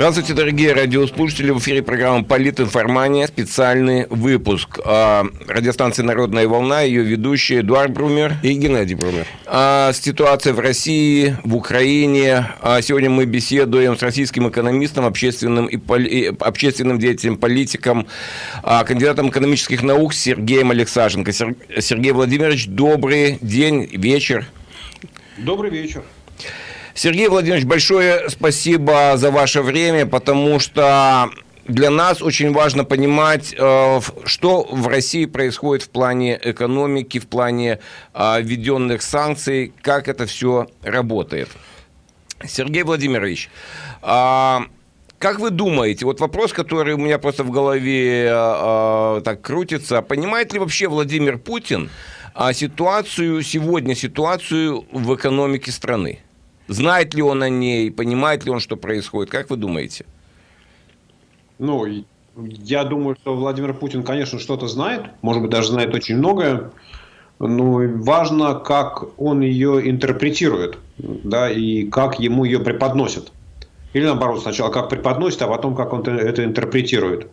Здравствуйте, дорогие радиослушатели. В эфире программа «Политинформания». Специальный выпуск. А, радиостанции «Народная волна», ее ведущие Эдуард Брумер и Геннадий Брумер. А, ситуация в России, в Украине. А, сегодня мы беседуем с российским экономистом, общественным, и поли... общественным деятелем, политиком, кандидатом экономических наук Сергеем Алексашенко. Сергей Владимирович, добрый день, вечер. Добрый вечер. Сергей Владимирович, большое спасибо за ваше время, потому что для нас очень важно понимать, э, что в России происходит в плане экономики, в плане э, введенных санкций, как это все работает. Сергей Владимирович, а, как вы думаете, вот вопрос, который у меня просто в голове э, так крутится, понимает ли вообще Владимир Путин ситуацию сегодня, ситуацию в экономике страны? Знает ли он о ней, понимает ли он, что происходит? Как вы думаете? Ну, я думаю, что Владимир Путин, конечно, что-то знает, может быть, даже знает очень многое, но важно, как он ее интерпретирует, да, и как ему ее преподносят. Или наоборот, сначала как преподносит, а потом как он это интерпретирует.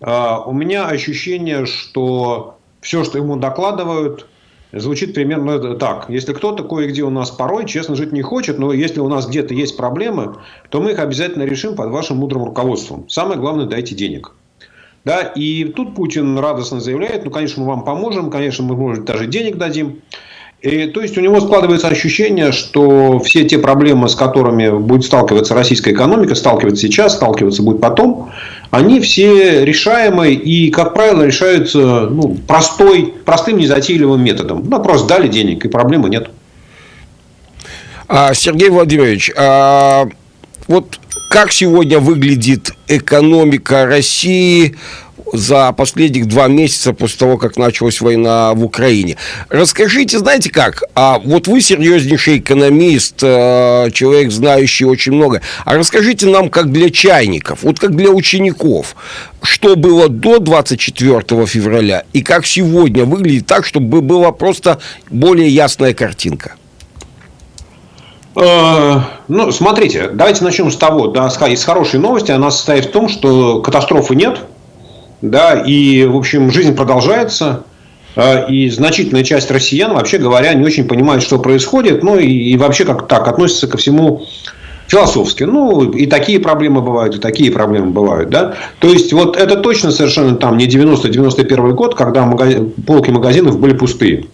А, у меня ощущение, что все, что ему докладывают, звучит примерно так. Если кто-то кое-где у нас порой честно жить не хочет, но если у нас где-то есть проблемы, то мы их обязательно решим под вашим мудрым руководством. Самое главное, дайте денег. Да, и тут Путин радостно заявляет, ну, конечно, мы вам поможем, конечно, мы, может, даже денег дадим. И, то есть у него складывается ощущение, что все те проблемы, с которыми будет сталкиваться российская экономика, сталкиваться сейчас, сталкиваться будет потом, они все решаемы и, как правило, решаются ну, простой, простым незатейливым методом. Ну, просто дали денег, и проблемы нет. А, Сергей Владимирович, а вот как сегодня выглядит экономика России за последних два месяца после того, как началась война в Украине. Расскажите, знаете как, а вот вы серьезнейший экономист, э, человек, знающий очень много, а расскажите нам, как для чайников, вот как для учеников, что было до 24 февраля и как сегодня выглядит так, чтобы была просто более ясная картинка. Э, ну, смотрите, давайте начнем с того, да, из хорошей новости. Она состоит в том, что катастрофы нет, да, и, в общем, жизнь продолжается, а, и значительная часть россиян, вообще говоря, не очень понимает, что происходит, ну, и, вообще как так относится ко всему философски. Ну, и такие проблемы бывают, и такие проблемы бывают, да. То есть, вот это точно совершенно там не 90-91 год, когда магазин, полки магазинов были пустые.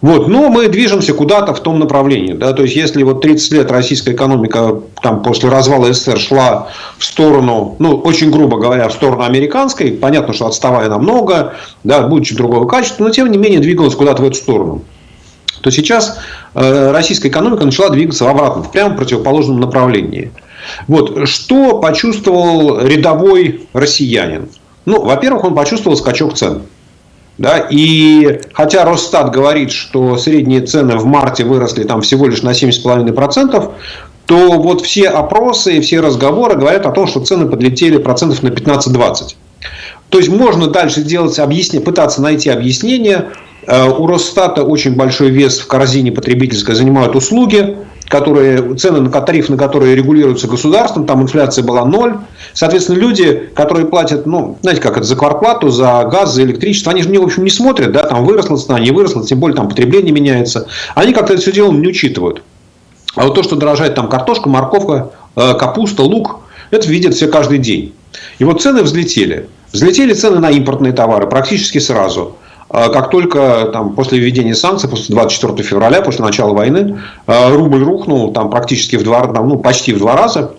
Вот, но мы движемся куда-то в том направлении. Да? То есть, если вот 30 лет российская экономика там, после развала СССР шла в сторону, ну, очень грубо говоря, в сторону американской, понятно, что отставая намного, да, будучи другого качества, но тем не менее двигалась куда-то в эту сторону то сейчас э, российская экономика начала двигаться в обратном, в прямо противоположном направлении. Вот. Что почувствовал рядовой россиянин? Ну, во-первых, он почувствовал скачок цен. Да, и хотя Росстат говорит, что средние цены в марте выросли там всего лишь на 7,5%, то вот все опросы и все разговоры говорят о том, что цены подлетели процентов на 15-20. То есть можно дальше делать объяснение, пытаться найти объяснение. Э, у Росстата очень большой вес в корзине потребительской занимают услуги которые, цены на тариф, на которые регулируются государством, там инфляция была ноль. Соответственно, люди, которые платят, ну, знаете, как это, за квартплату, за газ, за электричество, они же, в общем, не смотрят, да, там выросла цена, не выросла, тем более там потребление меняется. Они как-то это все дело не учитывают. А вот то, что дорожает там картошка, морковка, э, капуста, лук, это видят все каждый день. И вот цены взлетели. Взлетели цены на импортные товары практически сразу. А как только там, после введения санкций, после 24 февраля, после начала войны, а, рубль рухнул там, практически в два, ну, почти в два раза.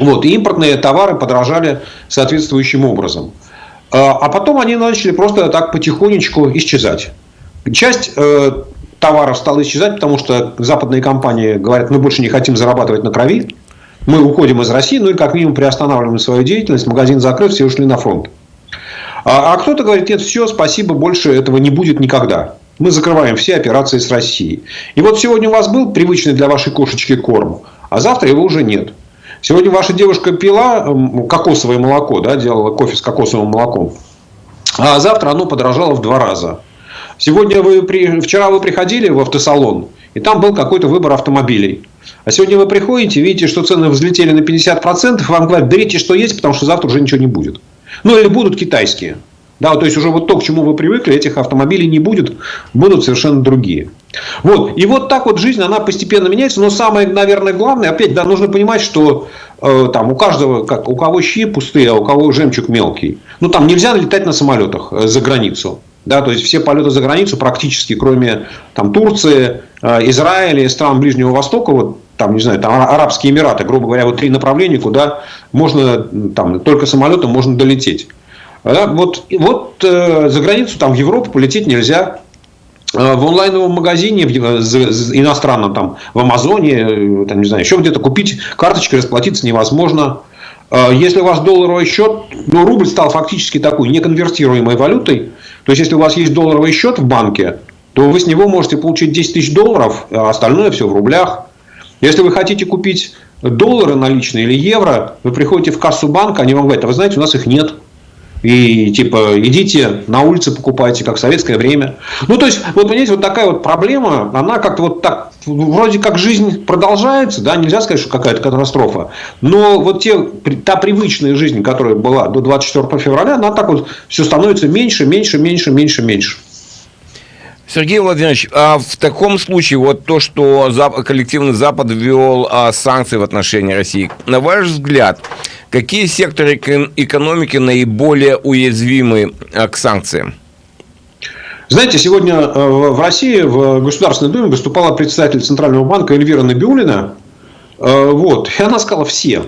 Вот, и импортные товары подорожали соответствующим образом. А, а потом они начали просто так потихонечку исчезать. Часть э, товаров стала исчезать, потому что западные компании говорят, мы больше не хотим зарабатывать на крови, мы уходим из России, ну и как минимум приостанавливаем свою деятельность, магазин закрыт, все ушли на фронт. А, а кто-то говорит, нет, все, спасибо, больше этого не будет никогда. Мы закрываем все операции с Россией. И вот сегодня у вас был привычный для вашей кошечки корм, а завтра его уже нет. Сегодня ваша девушка пила кокосовое молоко, да, делала кофе с кокосовым молоком. А завтра оно подорожало в два раза. Сегодня вы при... Вчера вы приходили в автосалон, и там был какой-то выбор автомобилей. А сегодня вы приходите, видите, что цены взлетели на 50%, вам говорят, берите, что есть, потому что завтра уже ничего не будет. Ну, или будут китайские. Да, то есть уже вот то, к чему вы привыкли, этих автомобилей не будет, будут совершенно другие. Вот. И вот так вот жизнь, она постепенно меняется. Но самое, наверное, главное, опять, да, нужно понимать, что э, там у каждого, как, у кого щи пустые, а у кого жемчуг мелкий. Ну, там нельзя летать на самолетах э, за границу. Да, то есть все полеты за границу практически, кроме там, Турции, э, Израиля и стран Ближнего Востока, вот там, не знаю, там Арабские Эмираты, грубо говоря, вот три направления, куда можно, там, только самолетом можно долететь. Да, вот, вот э, за границу, там, в Европу полететь нельзя. Э, в онлайновом магазине, в, иностранном, там, в Амазоне, э, там, не знаю, еще где-то купить карточкой, расплатиться невозможно. Э, если у вас долларовый счет, ну, рубль стал фактически такой неконвертируемой валютой. То есть, если у вас есть долларовый счет в банке, то вы с него можете получить 10 тысяч долларов, а остальное все в рублях. Если вы хотите купить доллары наличные или евро, вы приходите в кассу банка, они вам говорят, а вы знаете, у нас их нет. И типа идите на улице покупайте, как в советское время. Ну, то есть, вот понимаете, вот такая вот проблема, она как-то вот так, вроде как жизнь продолжается, да, нельзя сказать, что какая-то катастрофа. Но вот те, та привычная жизнь, которая была до 24 февраля, она так вот все становится меньше, меньше, меньше, меньше, меньше. Сергей Владимирович, а в таком случае вот то, что коллективный Запад ввел а, санкции в отношении России, на ваш взгляд, какие секторы экономики наиболее уязвимы а, к санкциям? Знаете, сегодня э, в России в Государственной Думе выступала представитель Центрального банка Эльвира Набиулина. Э, вот, и она сказала все.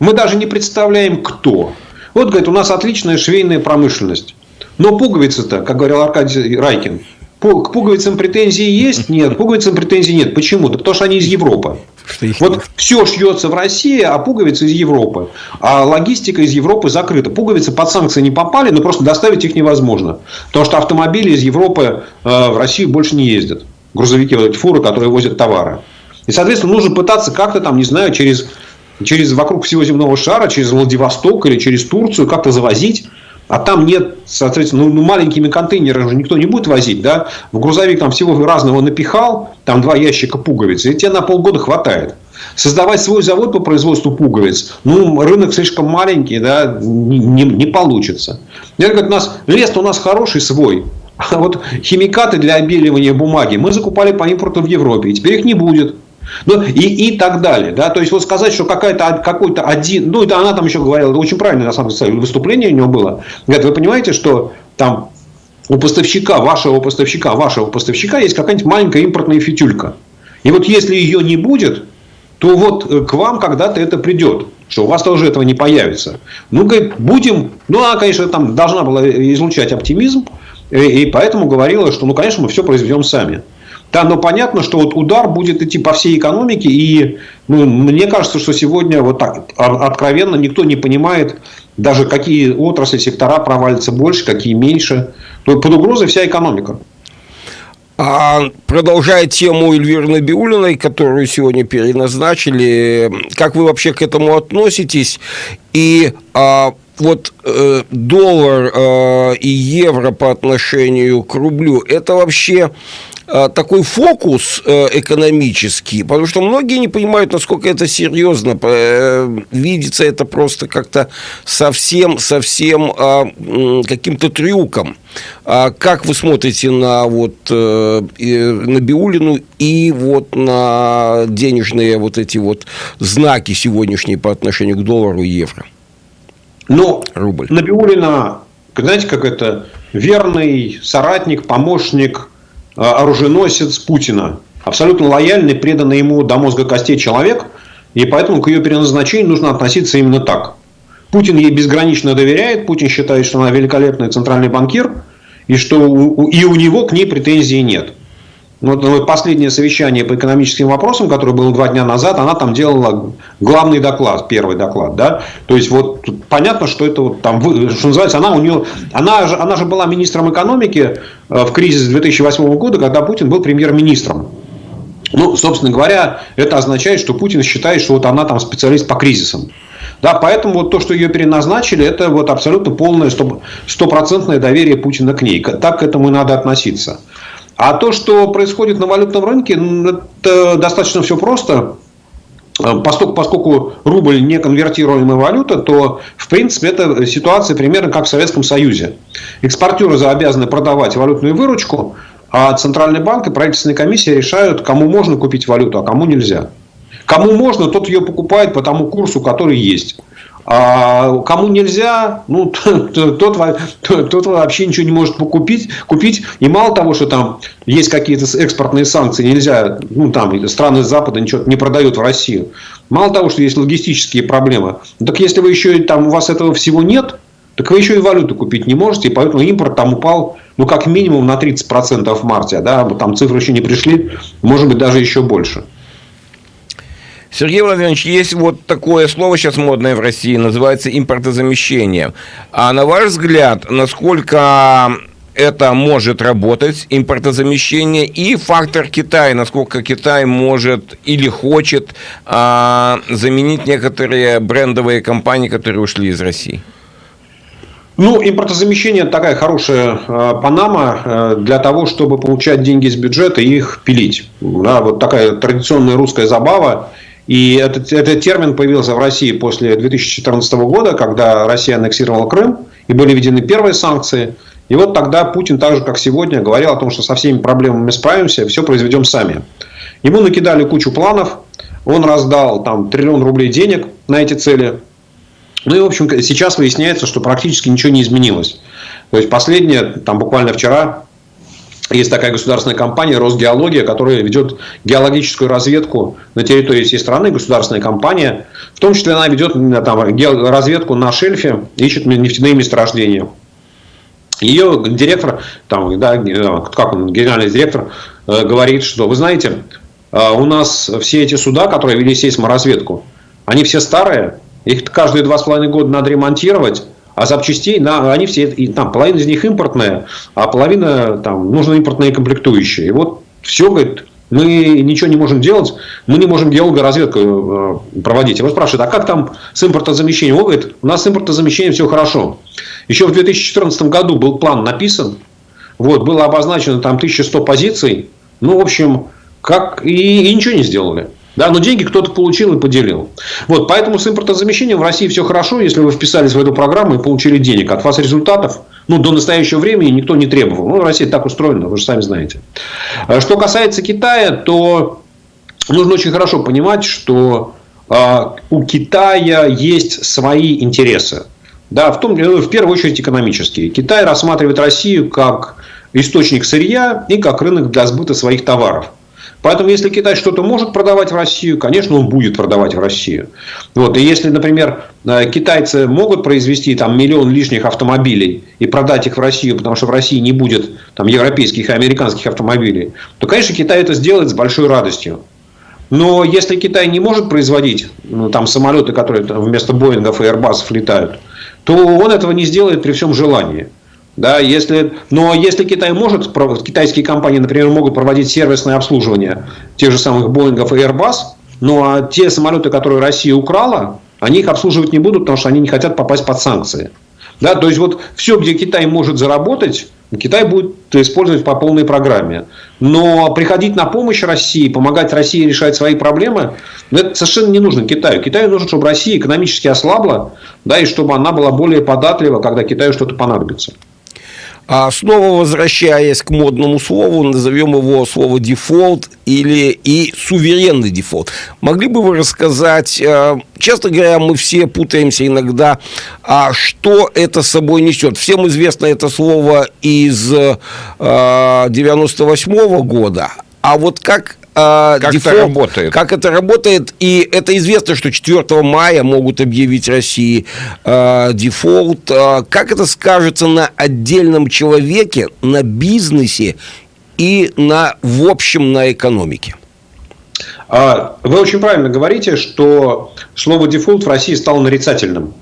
Мы даже не представляем, кто. Вот, говорит, у нас отличная швейная промышленность. Но пуговицы-то, как говорил Аркадий Райкин, к пуговицам претензии есть? Нет. К пуговицам претензий нет. Почему? Да потому что они из Европы. вот нет. все шьется в России, а пуговицы из Европы. А логистика из Европы закрыта. Пуговицы под санкции не попали, но просто доставить их невозможно. Потому что автомобили из Европы э, в Россию больше не ездят. Грузовики, вот эти фуры, которые возят товары. И, соответственно, нужно пытаться как-то там, не знаю, через, через вокруг всего земного шара, через Владивосток или через Турцию как-то завозить а там нет, соответственно, ну, ну, маленькими контейнерами же никто не будет возить, да? В грузовик там всего разного напихал, там два ящика пуговиц, и тебе на полгода хватает. Создавать свой завод по производству пуговиц, ну, рынок слишком маленький, да, не, не, не получится. Я говорю, у нас, лес у нас хороший свой, а вот химикаты для обеливания бумаги мы закупали по импорту в Европе, и теперь их не будет. Ну, и, и так далее. Да? То есть, вот сказать, что какая-то, какой-то один... Ну, это она там еще говорила, очень правильное, на самом деле, выступление у него было. Говорит, вы понимаете, что там у поставщика, вашего поставщика, вашего поставщика есть какая-нибудь маленькая импортная фитюлька. И вот если ее не будет, то вот э, к вам когда-то это придет. Что у вас тоже этого не появится. Ну, говорит, будем... Ну, она, конечно, там должна была излучать оптимизм. И поэтому говорила, что, ну, конечно, мы все произведем сами. Да, но понятно, что вот удар будет идти по всей экономике. И ну, мне кажется, что сегодня вот так откровенно никто не понимает, даже какие отрасли, сектора провалятся больше, какие меньше. Под угрозой вся экономика. А продолжая тему Эльвиры Набиулиной, которую сегодня переназначили, как вы вообще к этому относитесь? И а, вот э, доллар э, и евро по отношению к рублю, это вообще такой фокус э, экономический, потому что многие не понимают, насколько это серьезно. Э, видится это просто как-то совсем-совсем каким-то трюком. А как вы смотрите на вот на Биулину и вот на денежные вот эти вот знаки сегодняшние по отношению к доллару и евро? Ну, рубль. Набиулина, знаете, как это верный соратник, помощник а, оруженосец Путина. Абсолютно лояльный, преданный ему до мозга костей человек. И поэтому к ее переназначению нужно относиться именно так. Путин ей безгранично доверяет. Путин считает, что она великолепный центральный банкир. И что и у него к ней претензий нет. Вот последнее совещание по экономическим вопросам, которое было два дня назад, она там делала главный доклад, первый доклад, да. То есть вот понятно, что это вот там, что называется, она у нее, она же, она же была министром экономики э, в кризис 2008 года, когда Путин был премьер-министром. Ну, собственно говоря, это означает, что Путин считает, что вот она там специалист по кризисам. Да, поэтому вот то, что ее переназначили, это вот абсолютно полное стопроцентное доверие Путина к ней. Так к этому и надо относиться. А то, что происходит на валютном рынке, это достаточно все просто. Э, поскольку, поскольку рубль не конвертируемая валюта, то, в принципе, это ситуация примерно как в Советском Союзе. Экспортеры обязаны продавать валютную выручку, а Центральный банк и правительственная комиссия решают, кому можно купить валюту, а кому нельзя. Кому можно, тот ее покупает по тому курсу, который есть. А кому нельзя, ну, тот, тот, тот вообще ничего не может покупить, купить. И мало того, что там есть какие-то экспортные санкции, нельзя, ну, там страны Запада ничего не продают в Россию. Мало того, что есть логистические проблемы, так если вы еще там у вас этого всего нет, так вы еще и валюту купить не можете, и поэтому импорт там упал, ну, как минимум на 30% в марте, да, там цифры еще не пришли, может быть, даже еще больше. Сергей Владимирович, есть вот такое слово сейчас модное в России, называется импортозамещение. А на ваш взгляд, насколько это может работать, импортозамещение, и фактор Китая, насколько Китай может или хочет а, заменить некоторые брендовые компании, которые ушли из России? Ну, импортозамещение такая хорошая э, панама э, для того, чтобы получать деньги из бюджета и их пилить. Да, вот такая традиционная русская забава. И этот, этот термин появился в России после 2014 года, когда Россия аннексировала Крым, и были введены первые санкции. И вот тогда Путин, так же как сегодня, говорил о том, что со всеми проблемами справимся, все произведем сами. Ему накидали кучу планов, он раздал там триллион рублей денег на эти цели. Ну и, в общем, сейчас выясняется, что практически ничего не изменилось. То есть, последнее, там буквально вчера, есть такая государственная компания Росгеология, которая ведет геологическую разведку на территории всей страны, государственная компания. В том числе она ведет там, разведку на шельфе, ищет нефтяные месторождения. Ее директор, там, да, как он, генеральный директор, э, говорит, что вы знаете, э, у нас все эти суда, которые вели сейсморазведку, они все старые, их каждые два с половиной года надо ремонтировать, а запчастей, на, они все, и, там, половина из них импортная, а половина там, нужны импортные комплектующие. И вот все, говорит, мы ничего не можем делать, мы не можем геологоразведку э, проводить. Его спрашивают, а как там с импортозамещением? Он говорит, у нас с импортозамещением все хорошо. Еще в 2014 году был план написан, вот, было обозначено там 1100 позиций, ну, в общем, как, и, и ничего не сделали. Да, но деньги кто-то получил и поделил. Вот, поэтому с импортозамещением в России все хорошо, если вы вписались в эту программу и получили денег. От вас результатов ну, до настоящего времени никто не требовал. Ну, Россия так устроена, вы же сами знаете. А что касается Китая, то нужно очень хорошо понимать, что э, у Китая есть свои интересы. Да, в, том, в первую очередь экономические. Китай рассматривает Россию как источник сырья и как рынок для сбыта своих товаров. Поэтому, если Китай что-то может продавать в Россию, конечно, он будет продавать в Россию. Вот. И если, например, э, китайцы могут произвести там, миллион лишних автомобилей и продать их в Россию, потому что в России не будет там, европейских и американских автомобилей, то, конечно, Китай это сделает с большой радостью. Но если Китай не может производить ну, там, самолеты, которые там, вместо Боингов и Airbus летают, то он этого не сделает при всем желании. Да, если, но если Китай может, китайские компании, например, могут проводить сервисное обслуживание тех же самых Боингов и Airbus, ну а те самолеты, которые Россия украла, они их обслуживать не будут, потому что они не хотят попасть под санкции. Да, то есть вот все, где Китай может заработать, Китай будет использовать по полной программе. Но приходить на помощь России, помогать России решать свои проблемы, ну, это совершенно не нужно Китаю. Китаю нужно, чтобы Россия экономически ослабла, да, и чтобы она была более податлива, когда Китаю что-то понадобится. А снова возвращаясь к модному слову, назовем его слово дефолт или и суверенный дефолт. Могли бы вы рассказать, э, честно говоря, мы все путаемся иногда, а что это собой несет. Всем известно это слово из 98 э, -го года, а вот как а, как дефолт, это работает? Как это работает? И это известно, что 4 мая могут объявить России э, дефолт. Э, как это скажется на отдельном человеке, на бизнесе и на, в общем на экономике? Вы очень правильно говорите, что слово дефолт в России стало нарицательным.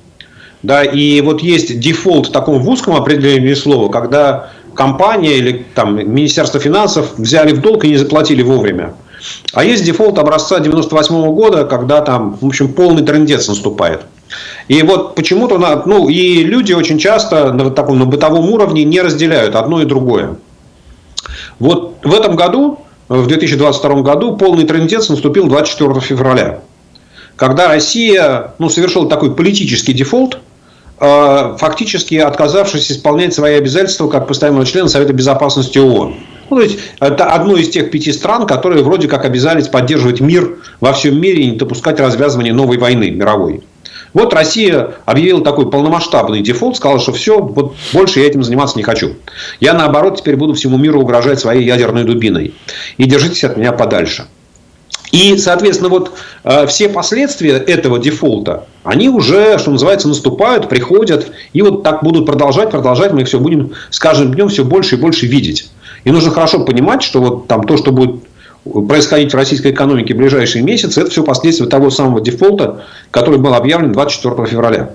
Да, и вот есть дефолт в таком в узком определении слова, когда компания или там, Министерство финансов взяли в долг и не заплатили вовремя. А есть дефолт образца 98 -го года, когда там, в общем, полный трендец наступает. И вот почему-то, ну, и люди очень часто на таком на бытовом уровне не разделяют одно и другое. Вот в этом году, в 2022 году, полный трендец наступил 24 февраля, когда Россия ну, совершила такой политический дефолт, фактически отказавшись исполнять свои обязательства как постоянного члена Совета Безопасности ООН. Ну, то есть, это одно из тех пяти стран, которые вроде как обязались поддерживать мир во всем мире и не допускать развязывания новой войны мировой. Вот Россия объявила такой полномасштабный дефолт, сказала, что все, вот больше я этим заниматься не хочу. Я, наоборот, теперь буду всему миру угрожать своей ядерной дубиной. И держитесь от меня подальше. И, соответственно, вот э, все последствия этого дефолта, они уже, что называется, наступают, приходят, и вот так будут продолжать, продолжать, мы их все будем с каждым днем все больше и больше видеть. И нужно хорошо понимать, что вот там то, что будет происходить в российской экономике в ближайшие месяцы, это все последствия того самого дефолта, который был объявлен 24 февраля.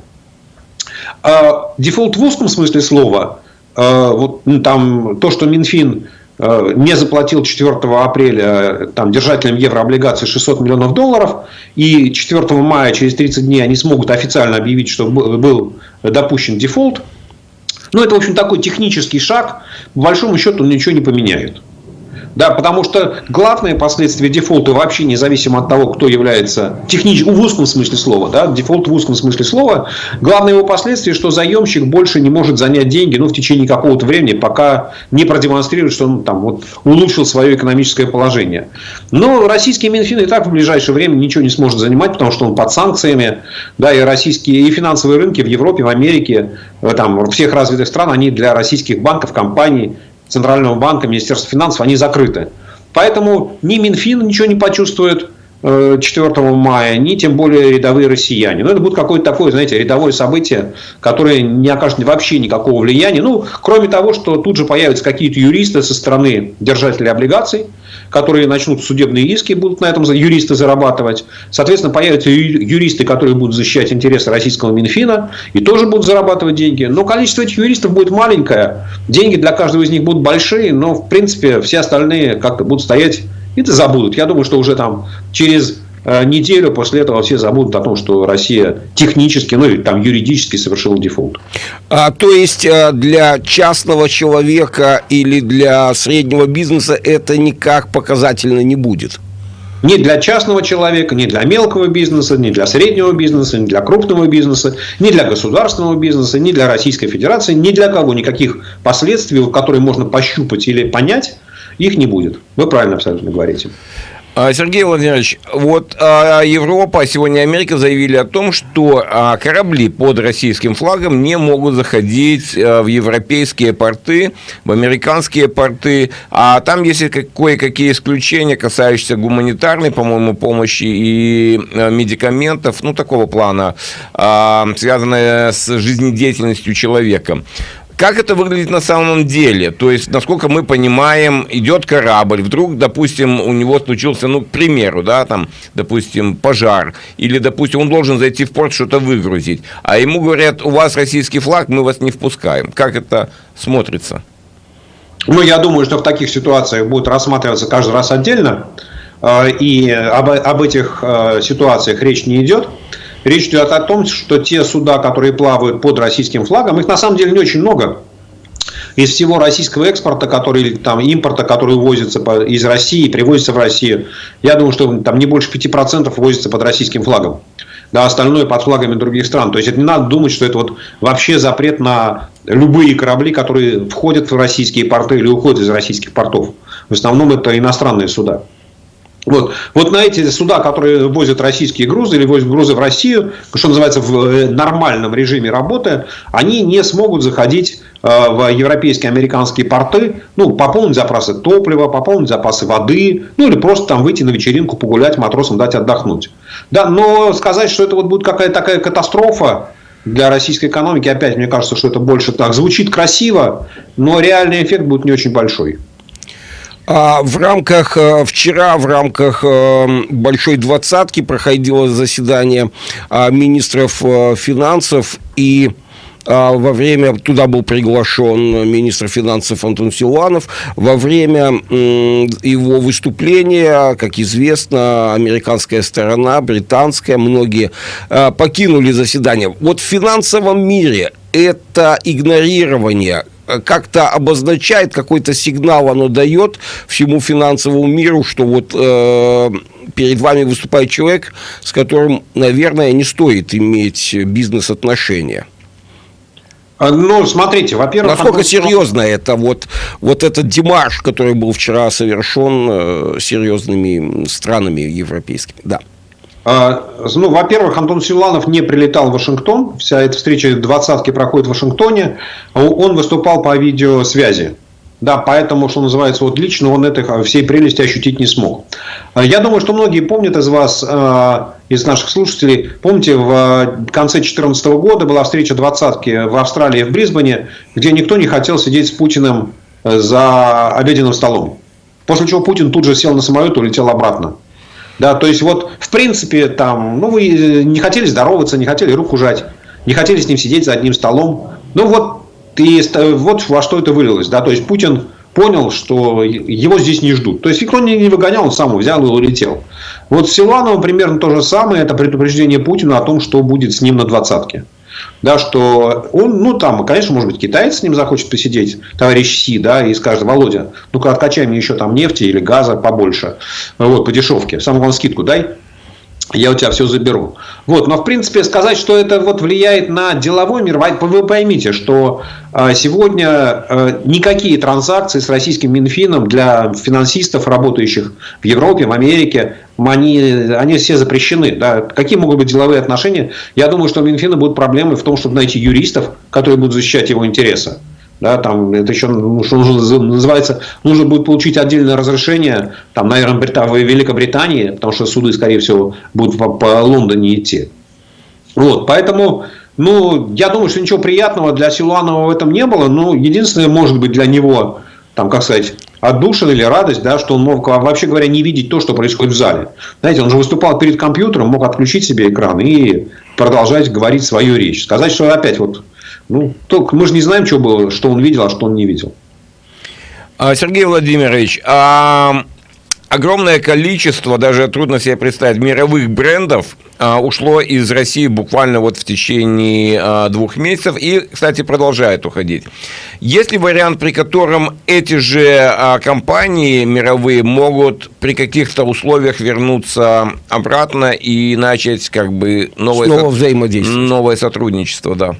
А дефолт в узком смысле слова, а, вот ну, там то, что Минфин не заплатил 4 апреля там, держателям еврооблигаций 600 миллионов долларов, и 4 мая, через 30 дней, они смогут официально объявить, что был допущен дефолт, ну, это, в общем, такой технический шаг. По большому счету, он ничего не поменяет. Да, потому что главные последствия дефолта вообще независимо от того, кто является технически, в узком смысле слова, да, дефолт в узком смысле слова, главное его последствие, что заемщик больше не может занять деньги, ну, в течение какого-то времени, пока не продемонстрирует, что он там вот улучшил свое экономическое положение. Но российский Минфин и так в ближайшее время ничего не сможет занимать, потому что он под санкциями, да, и российские, и финансовые рынки в Европе, в Америке, там, во всех развитых стран, они для российских банков, компаний, Центрального банка, Министерства финансов, они закрыты. Поэтому ни Минфин ничего не почувствует 4 э, мая, ни тем более рядовые россияне. Но это будет какое-то такое, знаете, рядовое событие, которое не окажет вообще никакого влияния. Ну, кроме того, что тут же появятся какие-то юристы со стороны держателей облигаций, которые начнут судебные иски, будут на этом юристы зарабатывать. Соответственно, появятся юристы, которые будут защищать интересы российского Минфина и тоже будут зарабатывать деньги. Но количество этих юристов будет маленькое. Деньги для каждого из них будут большие, но, в принципе, все остальные как-то будут стоять и это забудут. Я думаю, что уже там через э, неделю после этого все забудут о том, что Россия технически, ну или там юридически совершила дефолт. А, то есть э, для частного человека или для среднего бизнеса это никак показательно не будет? Ни для частного человека, ни для мелкого бизнеса, ни для среднего бизнеса, ни для крупного бизнеса, ни для государственного бизнеса, ни для Российской Федерации, ни для кого никаких последствий, которые можно пощупать или понять, их не будет. Вы правильно абсолютно говорите. А, Сергей Владимирович, вот а, Европа, сегодня Америка заявили о том, что а, корабли под российским флагом не могут заходить в европейские порты, в американские порты, а там есть кое-какие исключения, касающиеся гуманитарной, по-моему, помощи и медикаментов, ну, такого плана, связанные с жизнедеятельностью человека. Как это выглядит на самом деле? То есть, насколько мы понимаем, идет корабль, вдруг, допустим, у него случился, ну, к примеру, да, там, допустим, пожар, или, допустим, он должен зайти в порт что-то выгрузить, а ему говорят, у вас российский флаг, мы вас не впускаем. Как это смотрится? Ну, я думаю, что в таких ситуациях будет рассматриваться каждый раз отдельно, э, и об, об этих э, ситуациях речь не идет. Речь идет о том, что те суда, которые плавают под российским флагом, их на самом деле не очень много. Из всего российского экспорта, который, там, импорта, который увозится из России привозится в Россию, я думаю, что там не больше 5% возится под российским флагом. Да, остальное под флагами других стран. То есть, это не надо думать, что это вот вообще запрет на любые корабли, которые входят в российские порты или уходят из российских портов. В основном это иностранные суда. Вот. вот на эти суда, которые возят российские грузы или возят грузы в Россию, что называется, в э, нормальном режиме работы, они не смогут заходить э, в европейские, американские порты, ну, пополнить запасы топлива, пополнить запасы воды, ну, или просто там выйти на вечеринку, погулять, матросам дать отдохнуть. Да, но сказать, что это вот будет какая-то такая катастрофа, для российской экономики, опять мне кажется, что это больше так звучит красиво, но реальный эффект будет не очень большой. А в рамках, э, вчера в рамках э, Большой Двадцатки проходило заседание а, министров э, финансов и а, во время, туда был приглашен министр финансов Антон Силуанов, во время его выступления, как известно, американская сторона, британская, многие покинули заседание. Вот в финансовом мире это игнорирование как-то обозначает, какой-то сигнал оно дает всему финансовому миру, что вот э, перед вами выступает человек, с которым, наверное, не стоит иметь бизнес-отношения. А, ну, смотрите, во-первых... Насколько Антон... серьезно это, вот, вот этот демарш, который был вчера совершен э, серьезными странами европейскими, да. А, ну, во-первых, Антон Силанов не прилетал в Вашингтон. Вся эта встреча двадцатки проходит в Вашингтоне. Он выступал по видеосвязи. Да, поэтому, что называется, вот лично он этой всей прелести ощутить не смог. А, я думаю, что многие помнят из вас, а, из наших слушателей, помните, в конце 2014 года была встреча двадцатки в Австралии, в Брисбене, где никто не хотел сидеть с Путиным э, за обеденным столом. После чего Путин тут же сел на самолет и улетел обратно. Да, то есть вот в принципе там, ну вы э, не хотели здороваться, не хотели руку жать, не хотели с ним сидеть за одним столом. Ну вот и вот во что это вылилось, да, то есть Путин понял, что его здесь не ждут. То есть никто не выгонял, он сам взял и улетел. Вот с Силановым примерно то же самое, это предупреждение Путина о том, что будет с ним на двадцатке да, что он, ну, там, конечно, может быть, китаец с ним захочет посидеть, товарищ Си, да, и скажет, Володя, ну-ка, откачай мне еще там нефти или газа побольше, вот, по дешевке, самую главное, скидку дай, я у тебя все заберу. Вот, но в принципе сказать, что это вот влияет на деловой мир, вы поймите, что а, сегодня а, никакие транзакции с российским Минфином для финансистов, работающих в Европе, в Америке, они, они все запрещены. Да. Какие могут быть деловые отношения? Я думаю, что у Минфина будут проблемы в том, чтобы найти юристов, которые будут защищать его интересы. Да, там это еще ну, что называется, нужно будет получить отдельное разрешение, там, наверное, Брита... Великобритании, потому что суды, скорее всего, будут по, по Лондоне идти. Вот, поэтому, ну, я думаю, что ничего приятного для Силуанова в этом не было. Но единственное, может быть, для него, там, как сказать, отдушина или радость, да, что он мог, вообще говоря, не видеть то, что происходит в зале. Знаете, он же выступал перед компьютером, мог отключить себе экран и продолжать говорить свою речь. Сказать, что опять вот ну, только мы же не знаем, что было, что он видел, а что он не видел. А, Сергей Владимирович, а огромное количество, даже трудно себе представить, мировых брендов а, ушло из России буквально вот в течение а, двух месяцев и, кстати, продолжает уходить. Есть ли вариант, при котором эти же а, компании мировые могут при каких-то условиях вернуться обратно и начать как бы новое, Снова взаимодействие. новое сотрудничество, да?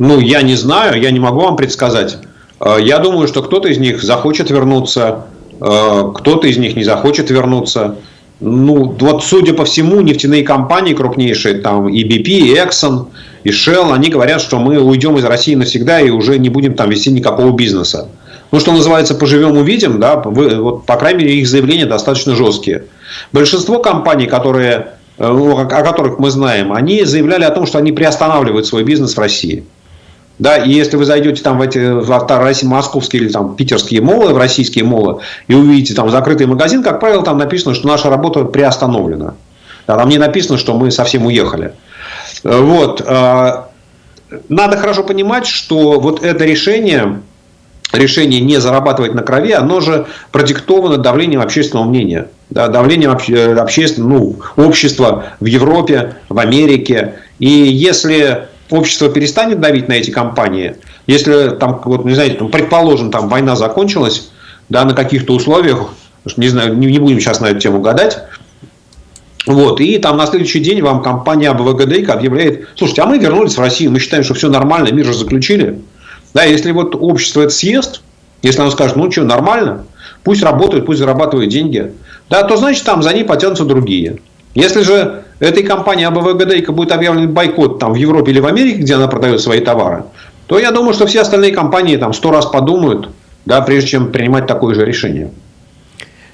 Ну, я не знаю, я не могу вам предсказать. Э, я думаю, что кто-то из них захочет вернуться, э, кто-то из них не захочет вернуться. Ну, вот судя по всему, нефтяные компании крупнейшие, там и BP, и Exxon, и Shell, они говорят, что мы уйдем из России навсегда и уже не будем там вести никакого бизнеса. Ну, что называется, поживем, увидим, да, вы, вот, по крайней мере, их заявления достаточно жесткие. Большинство компаний, которые, э, о которых мы знаем, они заявляли о том, что они приостанавливают свой бизнес в России. Да, и если вы зайдете там в эти в московские или там питерские молы, в российские молы, и увидите там закрытый магазин, как правило, там написано, что наша работа приостановлена. Да, там не написано, что мы совсем уехали. Вот. А, надо хорошо понимать, что вот это решение, решение не зарабатывать на крови, оно же продиктовано давлением общественного мнения. Да, давлением общественного, ну, общества в Европе, в Америке. И если общество перестанет давить на эти компании, если там, вот, не знаете, там, предположим, там война закончилась, да, на каких-то условиях, не знаю, не, не будем сейчас на эту тему гадать, вот, и там на следующий день вам компания АБВГД объявляет, слушайте, а мы вернулись в Россию, мы считаем, что все нормально, мир же заключили. Да, если вот общество это съест, если оно скажет, ну что, нормально, пусть работает, пусть зарабатывает деньги, да, то значит там за ней потянутся другие. Если же этой компании АБВГД будет объявлен бойкот там, в Европе или в Америке, где она продает свои товары, то я думаю, что все остальные компании там сто раз подумают, да, прежде чем принимать такое же решение.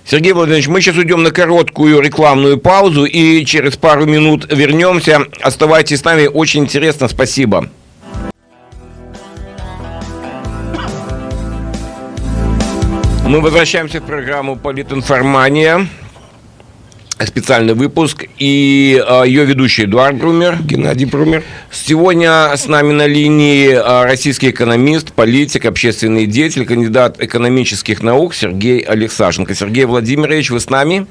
Сергей Владимирович, мы сейчас уйдем на короткую рекламную паузу и через пару минут вернемся. Оставайтесь с нами, очень интересно, спасибо. Мы возвращаемся в программу «Политинформания» специальный выпуск. И э, ее ведущий Эдуард Брумер. Геннадий Брумер. Сегодня с нами на линии э, российский экономист, политик, общественный деятель, кандидат экономических наук Сергей Алексашенко. Сергей Владимирович, вы с нами?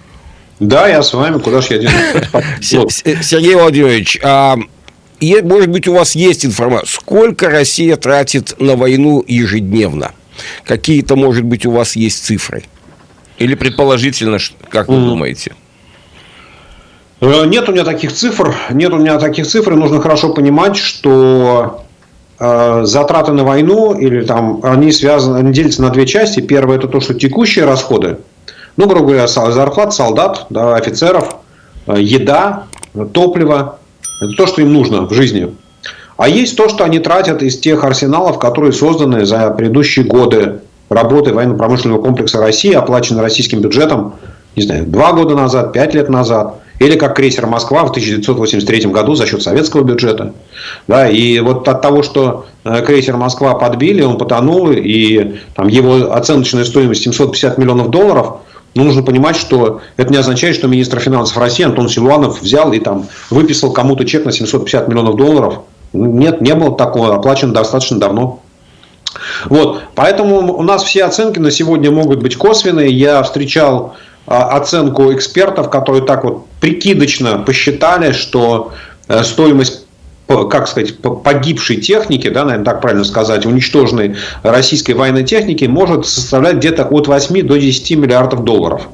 Да, я с вами. Куда же я денусь? Сергей Владимирович, и, может быть, у вас есть информация, сколько Россия тратит на войну ежедневно? Какие-то, может быть, у вас есть цифры? Или предположительно, как вы думаете? Э, нет у меня таких цифр. Нет у меня таких цифр. И нужно хорошо понимать, что э, затраты на войну или там они связаны, они делятся на две части. Первое это то, что текущие расходы, ну, грубо говоря, зарплат солдат, да, офицеров, э, еда, топливо, это то, что им нужно в жизни. А есть то, что они тратят из тех арсеналов, которые созданы за предыдущие годы работы военно-промышленного комплекса России, оплачены российским бюджетом, не знаю, два года назад, пять лет назад. Или как крейсер «Москва» в 1983 году за счет советского бюджета. Да, и вот от того, что э, крейсер «Москва» подбили, он потонул, и там, его оценочная стоимость 750 миллионов долларов, ну, нужно понимать, что это не означает, что министр финансов России Антон Силуанов взял и там выписал кому-то чек на 750 миллионов долларов. Нет, не было такого, оплачено достаточно давно. Вот, поэтому у нас все оценки на сегодня могут быть косвенные. Я встречал оценку экспертов, которые так вот прикидочно посчитали, что э, стоимость как сказать, погибшей техники, да, наверное, так правильно сказать, уничтоженной российской военной техники может составлять где-то от 8 до 10 миллиардов долларов.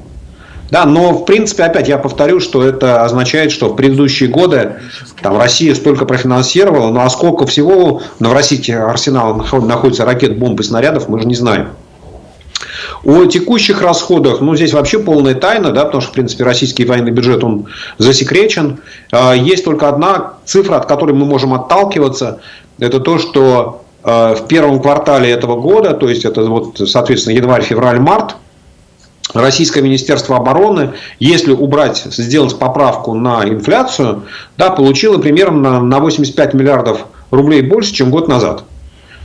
Да, но в принципе, опять я повторю, что это означает, что в предыдущие годы там, Россия столько профинансировала, ну а сколько всего в российских арсеналах находится ракет, бомб и снарядов, мы же не знаем. О текущих расходах, ну, здесь вообще полная тайна, да, потому что, в принципе, российский военный бюджет, он засекречен. А, есть только одна цифра, от которой мы можем отталкиваться. Это то, что а, в первом квартале этого года, то есть это вот, соответственно, январь, февраль, март, Российское Министерство обороны, если убрать, сделать поправку на инфляцию, да, получило примерно на 85 миллиардов рублей больше, чем год назад.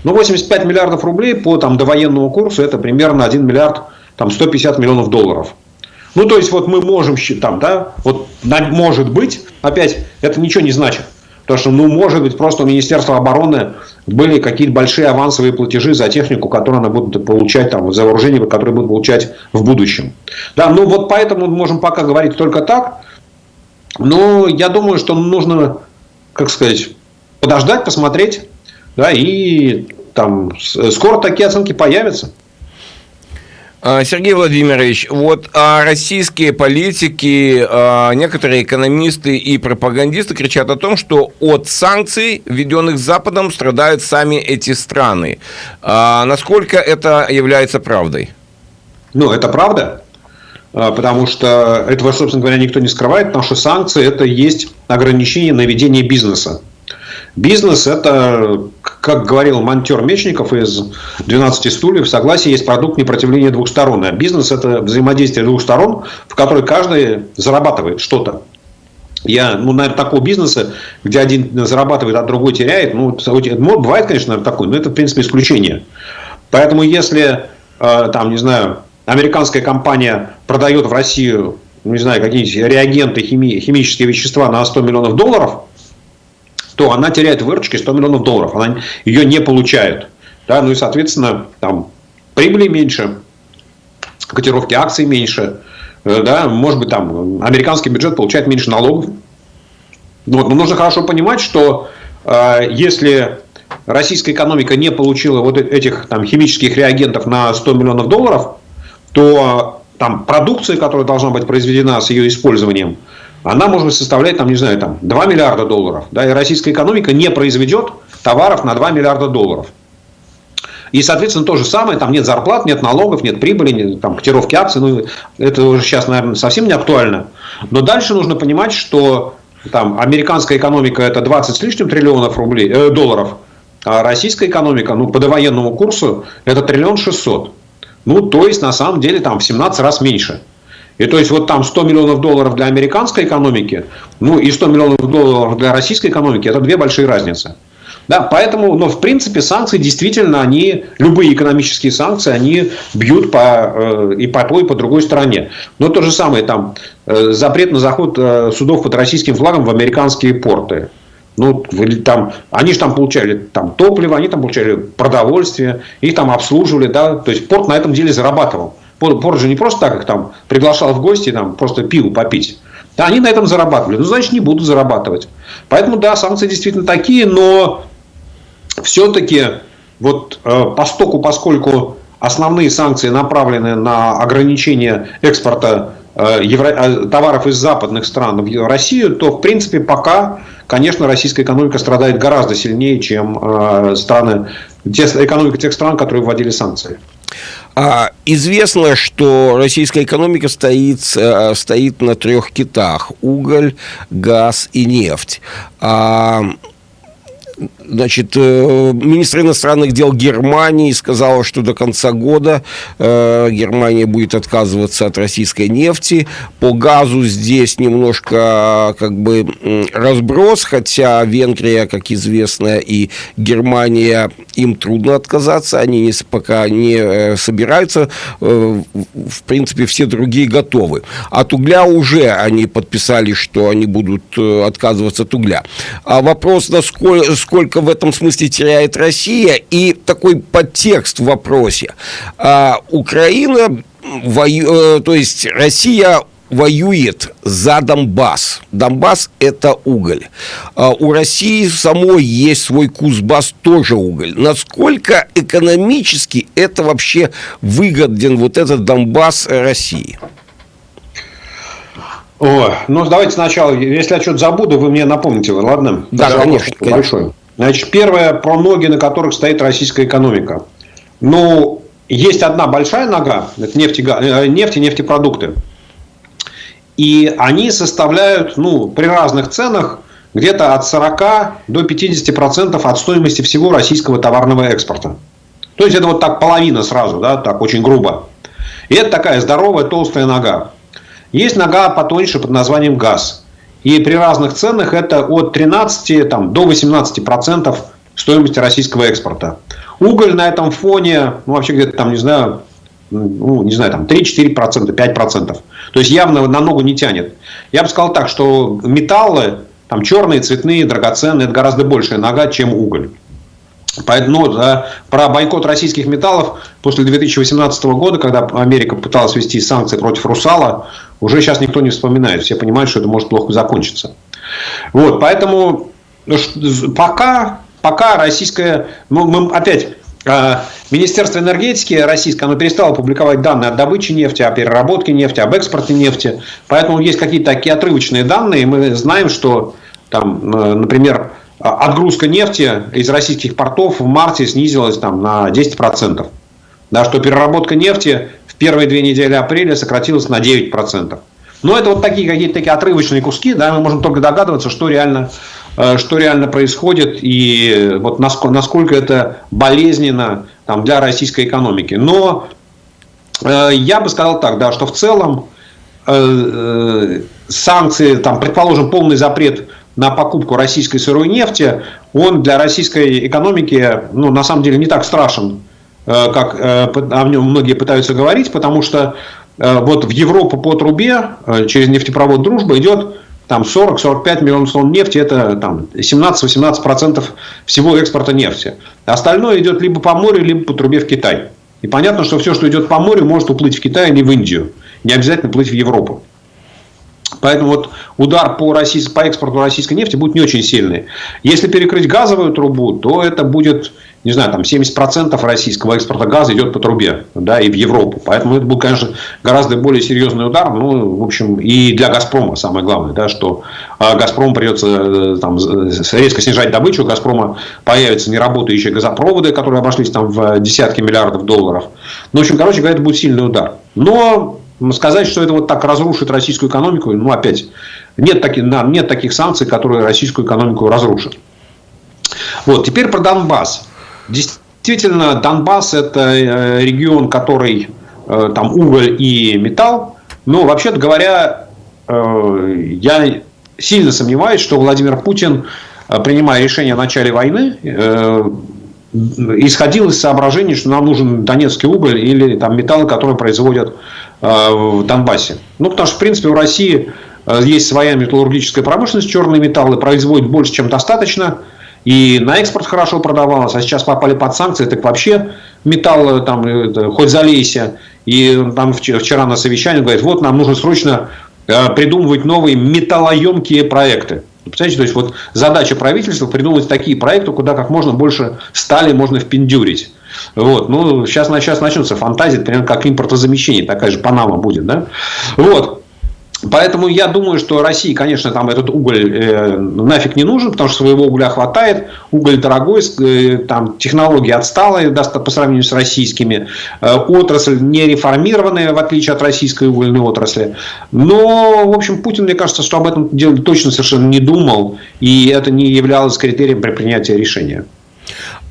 Но 85 миллиардов рублей по там, довоенному курсу это примерно 1 миллиард там, 150 миллионов долларов. Ну, то есть, вот мы можем считать, да, вот может быть, опять, это ничего не значит. Потому что, ну, может быть, просто у Министерства обороны были какие-то большие авансовые платежи за технику, которую она будет получать, там, за вооружение, которое будет получать в будущем. Да, ну вот поэтому мы можем пока говорить только так. Но я думаю, что нужно, как сказать, подождать, посмотреть, да, и там скоро такие оценки появятся. А, Сергей Владимирович, вот а российские политики, а, некоторые экономисты и пропагандисты кричат о том, что от санкций, введенных Западом, страдают сами эти страны. Насколько это является правдой? Ну, это правда, потому что этого, собственно говоря, никто не скрывает, потому что санкции – это есть ограничение на ведение бизнеса. Бизнес – это, как говорил монтер Мечников из «12 стульев», согласие есть продукт непротивления двух. А бизнес – это взаимодействие двух сторон, в которой каждый зарабатывает что-то. Я, ну, наверное, такого бизнеса, где один зарабатывает, а другой теряет, ну, бывает, конечно, наверное, такой, но это, в принципе, исключение. Поэтому, если, э, там, не знаю, американская компания продает в Россию, не знаю, какие-нибудь реагенты, хими, химические вещества на 100 миллионов долларов, то она теряет выручки 100 миллионов долларов. Она ее не получает. Да, ну и, соответственно, там прибыли меньше, котировки акций меньше. Э, да, может быть, там американский бюджет получает меньше налогов. Вот, но нужно хорошо понимать, что э, если российская экономика не получила вот этих там, химических реагентов на 100 миллионов долларов, то там продукция, которая должна быть произведена с ее использованием, она может составлять, там, не знаю, там, 2 миллиарда долларов. Да, и российская экономика не произведет товаров на 2 миллиарда долларов. И, соответственно, то же самое, там нет зарплат, нет налогов, нет прибыли, нет там, котировки акций. Ну, это уже сейчас, наверное, совсем не актуально. Но дальше нужно понимать, что там, американская экономика это 20 с лишним триллионов рублей, э, долларов, а российская экономика ну, по довоенному курсу это триллион шестьсот. Ну, то есть, на самом деле, там в 17 раз меньше. И то есть вот там 100 миллионов долларов для американской экономики, ну и 100 миллионов долларов для российской экономики, это две большие разницы. Да, поэтому, но в принципе санкции действительно, они, любые экономические санкции, они бьют по, э, и по той, и по другой стороне. Но то же самое, там, э, запрет на заход э, судов под российским флагом в американские порты. Ну, там, они же там получали там, топливо, они там получали продовольствие, их там обслуживали, да, то есть порт на этом деле зарабатывал. Порт же не просто так их там приглашал в гости, там, просто пиво попить. Они на этом зарабатывали. Ну, значит, не будут зарабатывать. Поэтому, да, санкции действительно такие, но все-таки вот э, постоку, поскольку основные санкции направлены на ограничение экспорта э, евро... Э, товаров из западных стран в Россию, то, в принципе, пока, конечно, российская экономика страдает гораздо сильнее, чем э, страны, те, экономика тех стран, которые вводили санкции. А, известно, что российская экономика стоит, э, стоит на трех китах – уголь, газ и нефть. А Значит, э, министр иностранных дел Германии сказал, что до конца года э, Германия будет отказываться от российской нефти. По газу здесь немножко как бы разброс, хотя Венгрия, как известно, и Германия, им трудно отказаться, они не, пока не э, собираются. В принципе, все другие готовы. От угля уже они подписали, что они будут отказываться от угля. А вопрос, насколько сколько в этом смысле теряет Россия, и такой подтекст в вопросе. А, Украина, вою, э, то есть Россия воюет за Донбасс. Донбасс – это уголь. А у России самой есть свой Кузбасс, тоже уголь. Насколько экономически это вообще выгоден, вот этот Донбасс России? О, ну давайте сначала, если я что-то забуду, вы мне напомните, ладно? Да, Даже конечно. Большой. Значит, первое про ноги, на которых стоит российская экономика. Ну, есть одна большая нога, это нефть, э, нефть и нефтепродукты. И они составляют, ну, при разных ценах, где-то от 40 до 50% от стоимости всего российского товарного экспорта. То есть, это вот так половина сразу, да, так очень грубо. И это такая здоровая толстая нога. Есть нога потоньше под названием газ. И при разных ценах это от 13 там, до 18 процентов стоимости российского экспорта. Уголь на этом фоне, ну, вообще где-то там, не знаю, ну, не знаю, там 3-4%, 5%. То есть явно на ногу не тянет. Я бы сказал так, что металлы, там черные, цветные, драгоценные, это гораздо большая нога, чем уголь. Поэтому да, про бойкот российских металлов после 2018 года, когда Америка пыталась ввести санкции против Русала, уже сейчас никто не вспоминает. Все понимают, что это может плохо закончиться. Вот, поэтому ну, пока, пока российская... Ну, мы опять а, Министерство энергетики российское, оно перестало публиковать данные о добыче нефти, о переработке нефти, об экспорте нефти. Поэтому есть какие-то такие отрывочные данные. Мы знаем, что, там, например, отгрузка нефти из российских портов в марте снизилась там, на 10%. Да, что переработка нефти в первые две недели апреля сократилась на 9%. Но это вот такие какие-то такие отрывочные куски, да, мы можем только догадываться, что реально, э, что реально происходит и вот насколько, насколько это болезненно там, для российской экономики. Но э, я бы сказал так, да, что в целом э, э санкции, там, предположим, полный запрет на покупку российской сырой нефти, он для российской экономики ну, на самом деле не так страшен, э, как э, о нем многие пытаются говорить, потому что э, вот в Европу по трубе через нефтепровод «Дружба» идет там 40-45 миллионов тонн нефти, это там 17-18% всего экспорта нефти. Остальное идет либо по морю, либо по трубе в Китай. И понятно, что все, что идет по морю, может уплыть в Китай, а не в Индию. Не обязательно плыть в Европу. Поэтому вот удар по, российск... по экспорту российской нефти будет не очень сильный. Если перекрыть газовую трубу, то это будет, не знаю, там 70% российского экспорта газа идет по трубе, да, и в Европу. Поэтому это будет, конечно, гораздо более серьезный удар. Ну, в общем, и для Газпрома самое главное, да, что а, Газпрому придется э, там, резко снижать добычу. У Газпрома появятся неработающие газопроводы, которые обошлись там в десятки миллиардов долларов. Ну, в общем, короче говоря, это будет сильный удар. Но Сказать, что это вот так разрушит российскую экономику, ну, опять, нет таких, нет таких санкций, которые российскую экономику разрушат. Вот, теперь про Донбасс. Действительно, Донбасс – это э, регион, который э, там уголь и металл. Но, вообще-то говоря, э, я сильно сомневаюсь, что Владимир Путин, принимая решение о начале войны, исходил из соображений, что нам нужен донецкий уголь или там металлы, которые производят в Донбассе. Ну, потому что, в принципе, в России э, есть своя металлургическая промышленность, черные металлы производят больше, чем достаточно. И на экспорт хорошо продавалось, а сейчас попали под санкции, так вообще металл там это, хоть залейся. И там вчера на совещании говорит, вот нам нужно срочно э, придумывать новые металлоемкие проекты. Представляете, то есть вот задача правительства придумать такие проекты, куда как можно больше стали можно впендюрить. Вот. Ну, сейчас, сейчас начнется фантазия, примерно как импортозамещение, такая же Панама будет. Да? Вот. Поэтому я думаю, что России, конечно, там этот уголь э, нафиг не нужен, потому что своего угля хватает. Уголь дорогой, э, там технологии отсталые по сравнению с российскими. Э, отрасль не реформированная, в отличие от российской угольной отрасли. Но, в общем, Путин, мне кажется, что об этом деле точно совершенно не думал. И это не являлось критерием при принятии решения.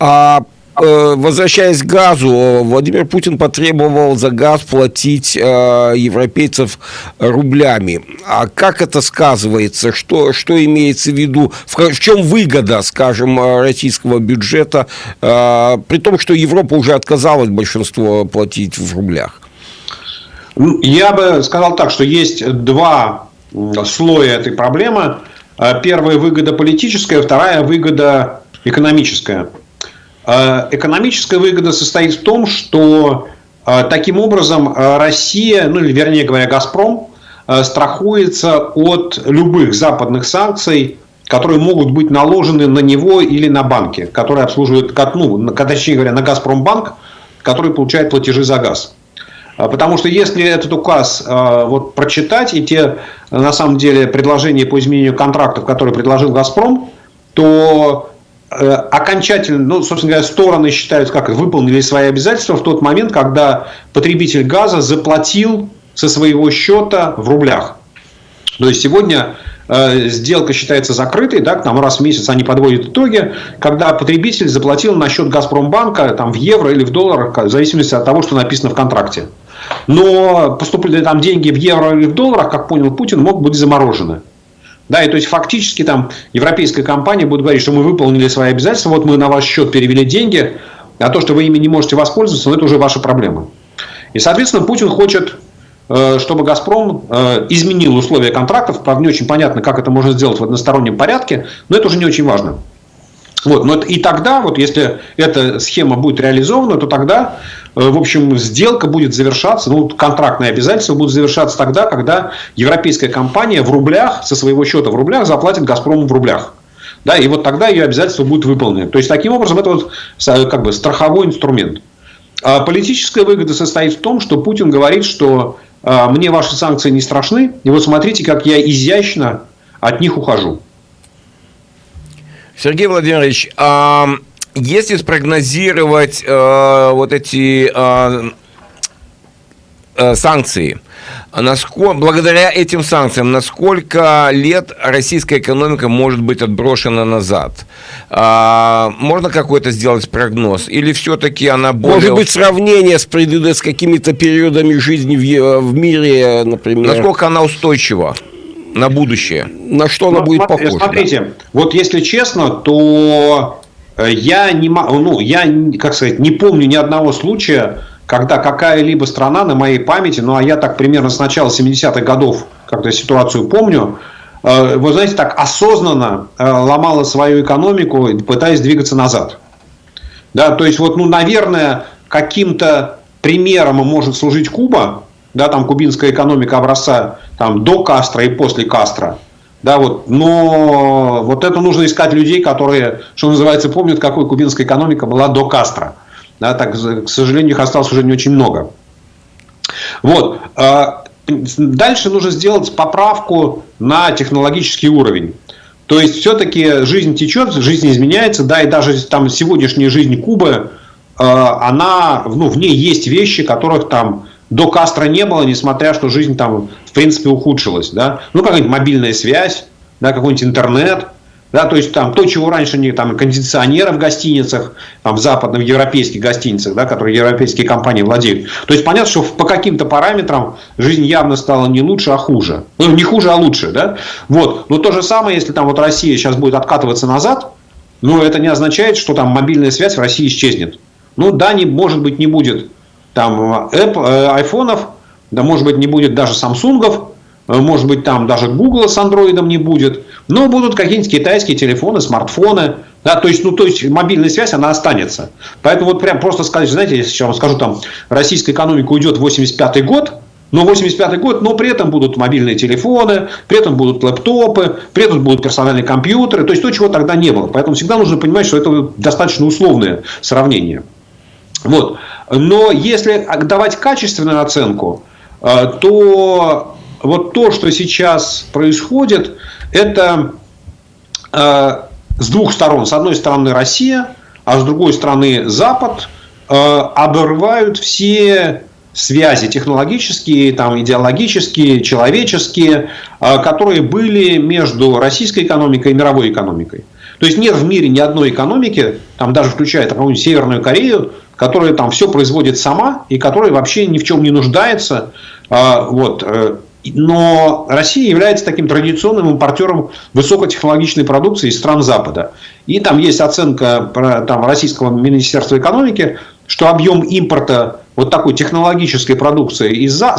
А возвращаясь к газу, Владимир Путин потребовал за газ платить э, европейцев рублями. А как это сказывается? Что, что имеется в виду? В, чем выгода, скажем, российского бюджета, э, при том, что Европа уже отказалась большинство платить в рублях? Ну, я бы сказал так, что есть два слоя этой проблемы. Первая выгода политическая, вторая выгода экономическая. Э, экономическая выгода состоит в том, что э, таким образом э, Россия, ну или вернее говоря, Газпром, страхуется от любых западных санкций, которые могут быть наложены на него или на банки, которые обслуживают, ну, точнее говоря, на Газпромбанк, который получает платежи за газ. Потому что если этот указ вот, прочитать и те, на самом деле, предложения по изменению контрактов, которые предложил «Газпром», то окончательно, ну, собственно говоря, стороны считают, как выполнили свои обязательства в тот момент, когда потребитель газа заплатил со своего счета в рублях. То есть сегодня э, сделка считается закрытой, да, там раз в месяц они подводят итоги, когда потребитель заплатил на счет Газпромбанка там, в евро или в долларах, в зависимости от того, что написано в контракте. Но поступили там деньги в евро или в долларах, как понял Путин, могут быть заморожены. Да, и то есть фактически там европейская компания будет говорить, что мы выполнили свои обязательства, вот мы на ваш счет перевели деньги, а то, что вы ими не можете воспользоваться, ну, это уже ваша проблема. И, соответственно, Путин хочет, э, чтобы «Газпром» э, изменил условия контрактов. Правда, не очень понятно, как это можно сделать в одностороннем порядке, но это уже не очень важно. Вот, но и тогда, вот если эта схема будет реализована, то тогда, э, в общем, сделка будет завершаться, ну, контрактные обязательства будут завершаться тогда, когда европейская компания в рублях, со своего счета в рублях, заплатит «Газпрому» в рублях. Да, и вот тогда ее обязательства будут выполнены. То есть, таким образом, это вот как бы страховой инструмент. А политическая выгода состоит в том, что Путин говорит, что а, мне ваши санкции не страшны, и вот смотрите, как я изящно от них ухожу. Сергей Владимирович, а если спрогнозировать э, вот эти э, э, санкции, насколько, благодаря этим санкциям, насколько лет российская экономика может быть отброшена назад? А, можно какой-то сделать прогноз? Или все-таки она более... Может быть, сравнение с, с какими-то периодами жизни в, в мире, например? Насколько она устойчива? На будущее? На что она ну, будет похожа? Смотрите, да? вот если честно, то э, я не, ну, я, как сказать, не помню ни одного случая, когда какая-либо страна на моей памяти, ну а я так примерно с начала 70-х годов как-то ситуацию помню, э, вы знаете, так осознанно э, ломала свою экономику, пытаясь двигаться назад. Да, то есть, вот, ну, наверное, каким-то примером может служить Куба, да, там кубинская экономика образца там, до Кастро и после Кастро. Да, вот, но вот это нужно искать людей, которые, что называется, помнят, какой кубинская экономика была до Кастро. Да, так, к сожалению, их осталось уже не очень много. Вот. А, дальше нужно сделать поправку на технологический уровень. То есть, все-таки жизнь течет, жизнь изменяется, да, и даже там сегодняшняя жизнь Кубы, а, она, ну, в ней есть вещи, которых там до Кастро не было, несмотря, что жизнь там, в принципе, ухудшилась. Да? Ну, какая-нибудь мобильная связь, да, какой-нибудь интернет. Да, то есть там то, чего раньше не там кондиционеры в гостиницах, там в западных европейских гостиницах, да, которые европейские компании владеют. То есть понятно, что по каким-то параметрам жизнь явно стала не лучше, а хуже. Ну, не хуже, а лучше, да. Вот. Но то же самое, если там вот Россия сейчас будет откатываться назад, ну, это не означает, что там мобильная связь в России исчезнет. Ну, да, не, может быть, не будет там Apple, э, айфонов, да может быть не будет даже самсунгов, э, может быть там даже Google с андроидом не будет, но будут какие-нибудь китайские телефоны, смартфоны, да, то есть, ну, то есть мобильная связь, она останется. Поэтому вот прям просто сказать, знаете, я вам скажу, там, российская экономика уйдет в 85 год, но 85 год, но при этом будут мобильные телефоны, при этом будут лэптопы, при этом будут персональные компьютеры, то есть то, чего тогда не было. Поэтому всегда нужно понимать, что это достаточно условное сравнение. Вот. Но если давать качественную оценку, э, то вот то, что сейчас происходит, это э, с двух сторон. С одной стороны Россия, а с другой стороны Запад э, обрывают все связи технологические, там, идеологические, человеческие, которые были между российской экономикой и мировой экономикой. То есть нет в мире ни одной экономики, там даже включая какую-нибудь Северную Корею, которая там все производит сама и которая вообще ни в чем не нуждается. А, вот. Э, но Россия является таким традиционным импортером высокотехнологичной продукции из стран Запада. И там есть оценка там, Российского Министерства экономики, что объем импорта вот такой технологической продукции из со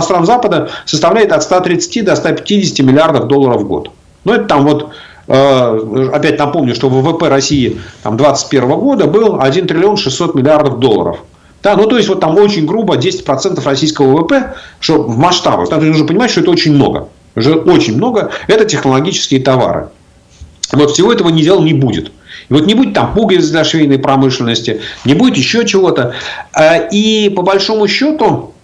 стран Запада составляет от 130 до 150 миллиардов долларов в год. Ну, это там вот опять напомню, что ВВП России 2021 года был 1 триллион 600 миллиардов долларов. Да, ну, то есть, вот там очень грубо 10% российского ВВП, что в масштабах. Там нужно понимать, что это очень много. Уже очень много. Это технологические товары. Вот всего этого не дел не будет. И вот не будет там пуговиц для швейной промышленности, не будет еще чего-то. Э, и по большому счету,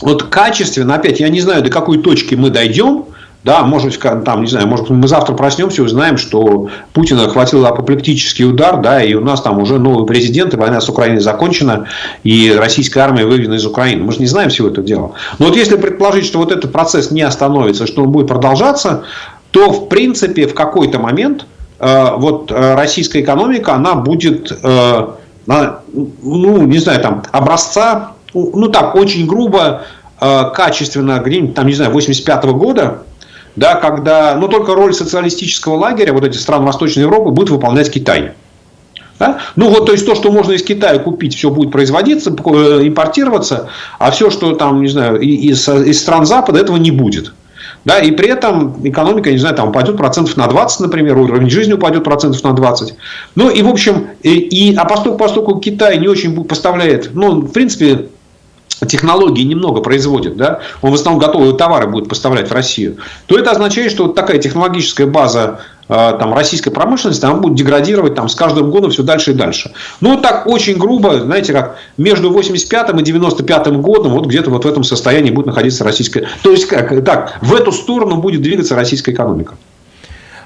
вот качественно, опять, я не знаю, до какой точки мы дойдем, да, может там, не знаю, может мы завтра проснемся и узнаем, что Путина хватил апоплектический удар, да, и у нас там уже новый президент, и война с Украиной закончена, и российская армия выведена из Украины. Мы же не знаем всего этого дела. Но вот если предположить, что вот этот процесс не остановится, что он будет продолжаться, то, в принципе, в какой-то момент э, вот э, российская экономика, она будет, э, ну, не знаю, там, образца, ну, так, очень грубо, э, качественно, где-нибудь, там, не знаю, 85 -го года, да, когда, но только роль социалистического лагеря, вот эти стран Восточной Европы, будет выполнять Китай. Да? Ну вот, то есть то, что можно из Китая купить, все будет производиться, э, импортироваться, а все, что там, не знаю, из, из стран Запада, этого не будет. Да, и при этом экономика, не знаю, там упадет процентов на 20, например, уровень жизни упадет процентов на 20. Ну и, в общем, и, и, а поскольку, поскольку Китай не очень поставляет, ну, в принципе, технологии немного производит, да, он в основном готовые товары будет поставлять в Россию, то это означает, что вот такая технологическая база э, там, российской промышленности, она будет деградировать там, с каждым годом все дальше и дальше. Ну, так очень грубо, знаете, как между 85 и 95 годом, вот где-то вот в этом состоянии будет находиться российская... То есть, как, так, в эту сторону будет двигаться российская экономика.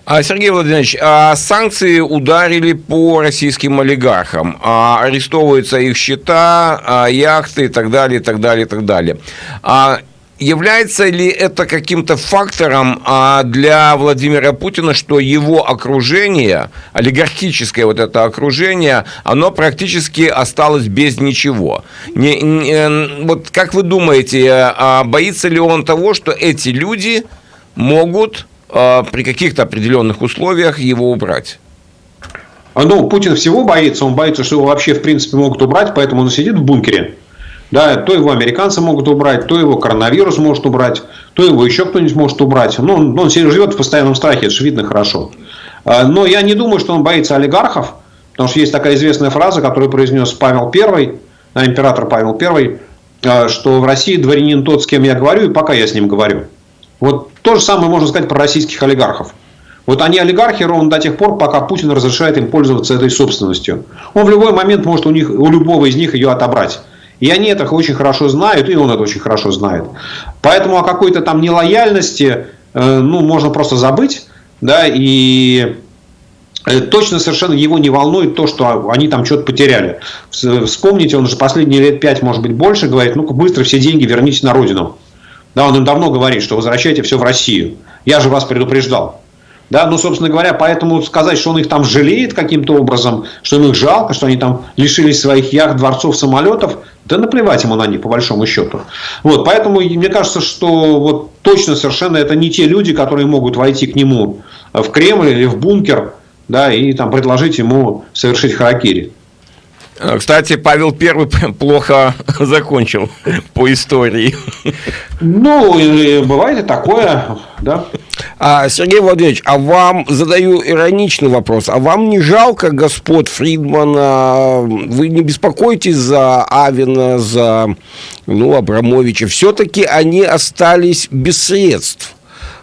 А, Сергей Владимирович, а санкции ударили по российским олигархам. А, арестовываются их счета, яхты и так далее, и так далее, и так далее. Является ли это каким-то фактором для Владимира Путина, что его окружение, олигархическое вот это окружение, оно практически осталось без ничего? Не, не, вот как вы думаете, боится ли он того, что эти люди могут а, при каких-то определенных условиях его убрать? А, ну, Путин всего боится, он боится, что его вообще в принципе могут убрать, поэтому он сидит в бункере. Да, то его американцы могут убрать, то его коронавирус может убрать, то его еще кто-нибудь может убрать. Ну, он, он живет в постоянном страхе, это же видно хорошо. А, но я не думаю, что он боится олигархов, потому что есть такая известная фраза, которую произнес Павел I, император Павел I, что в России дворянин тот, с кем я говорю, и пока я с ним говорю. Вот то же самое можно сказать про российских олигархов. Вот они олигархи ровно до тех пор, пока Путин разрешает им пользоваться этой собственностью. Он в любой момент может у, них, у любого из них ее отобрать. И они это очень хорошо знают, и он это очень хорошо знает. Поэтому о какой-то там нелояльности э, ну, можно просто забыть. Да, и э, точно совершенно его не волнует то, что они там что-то потеряли. Вспомните, он же последние лет пять, может быть, больше говорит, ну-ка быстро все деньги верните на родину. Да, он им давно говорит, что возвращайте все в Россию. Я же вас предупреждал. Да, ну, собственно говоря, поэтому сказать, что он их там жалеет каким-то образом, что им их жалко, что они там лишились своих яхт, дворцов, самолетов, да наплевать ему на них, по большому счету. Вот, поэтому мне кажется, что вот точно совершенно это не те люди, которые могут войти к нему в Кремль или в бункер, да, и там предложить ему совершить харакири. Э, кстати, Павел Первый плохо закончил по истории. Ну, бывает и такое, да. А, Сергей Владимирович, а вам задаю ироничный вопрос. А вам не жалко господ Фридмана? Вы не беспокойтесь за Авина, за ну, Абрамовича? Все-таки они остались без средств.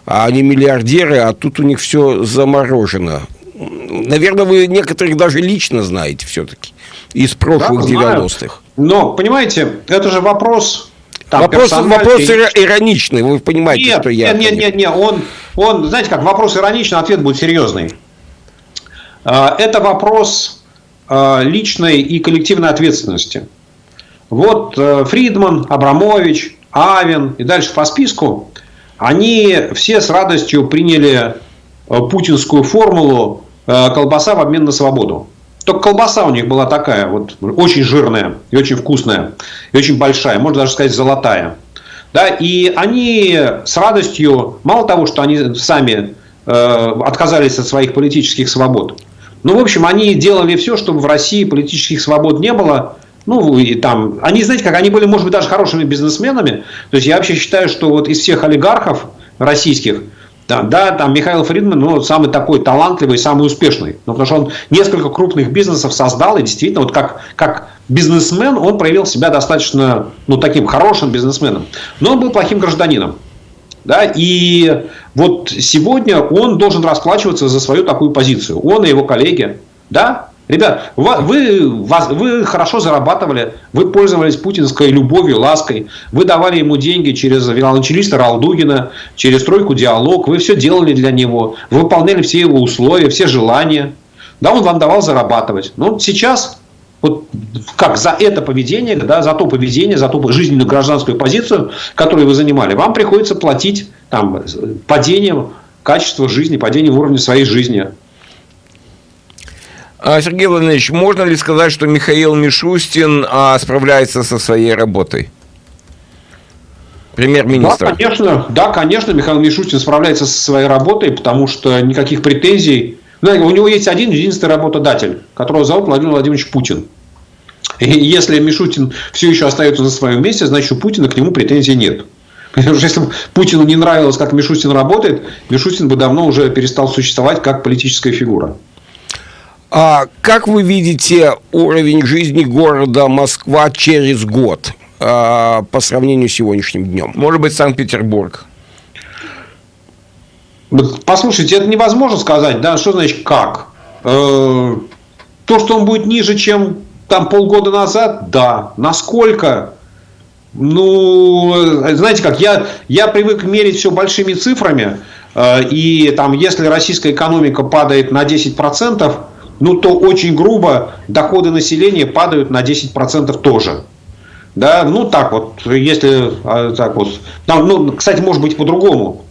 А они миллиардеры, а тут у них все заморожено. Наверное, вы некоторых даже лично знаете все-таки из прошлых да, 90-х. Но, понимаете, это же вопрос там вопрос, вопрос ироничный, вы понимаете, нет, что я... Нет, нет, нет, нет, он, он, знаете как, вопрос ироничный, ответ будет серьезный. А, это вопрос а, личной и коллективной ответственности. Вот э, Фридман, Абрамович, Авен и дальше по списку, они все с радостью приняли э, путинскую формулу э, колбаса в обмен на свободу. Только колбаса у них была такая, вот очень жирная и очень вкусная, и очень большая, можно даже сказать золотая. Да, и они с радостью, мало того, что они сами э, отказались от своих политических свобод, ну, в общем, они делали все, чтобы в России политических свобод не было. Ну, и там, они, знаете, как они были, может быть, даже хорошими бизнесменами. То есть, я вообще считаю, что вот из всех олигархов российских, да, да, там Михаил Фридман, ну, самый такой талантливый, самый успешный. Ну, потому что он несколько крупных бизнесов создал, и действительно, вот как, как бизнесмен, он проявил себя достаточно, ну, таким хорошим бизнесменом. Но он был плохим гражданином. Да, и вот сегодня он должен расплачиваться за свою такую позицию. Он и его коллеги. Да, Ребят, вы, вы хорошо зарабатывали, вы пользовались путинской любовью, лаской, вы давали ему деньги через виолончелиста Ралдугина, через тройку диалог, вы все делали для него, вы выполняли все его условия, все желания. Да, он вам давал зарабатывать. Но сейчас, вот как за это поведение, да, за то поведение, за ту жизненную гражданскую позицию, которую вы занимали, вам приходится платить там, падением качества жизни, падением уровня своей жизни. А, Сергей Владимирович, можно ли сказать, что Михаил Мишустин а, справляется со своей работой? Премьер-министр. Да, конечно, да, конечно, Михаил Мишустин справляется со своей работой, потому что никаких претензий. Ну, у него есть один единственный работодатель, которого зовут Владимир Владимирович Путин. И если Мишустин все еще остается на своем месте, значит, у Путина к нему претензий нет. Потому что если бы Путину не нравилось, как Мишустин работает, Мишустин бы давно уже перестал существовать как политическая фигура. А как вы видите уровень жизни города Москва через год а, по сравнению с сегодняшним днем? Может быть, Санкт-Петербург? Послушайте, это невозможно сказать, да, что значит как? Э, то, что он будет ниже, чем там полгода назад, да. Насколько? Ну, знаете как, я, я привык мерить все большими цифрами, э, и там, если российская экономика падает на 10%, ну то очень грубо доходы населения падают на 10% тоже. Да, ну так вот, если а, так вот. Там, ну, кстати, может быть по-другому.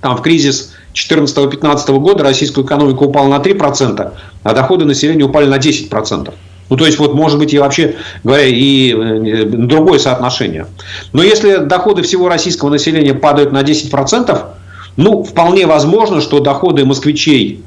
Там в кризис 2014-2015 года российская экономика упала на 3%, а доходы населения упали на 10%. Ну, то есть, вот, может быть, и вообще говоря, и э, другое соотношение. Но если доходы всего российского населения падают на 10%, ну, вполне возможно, что доходы москвичей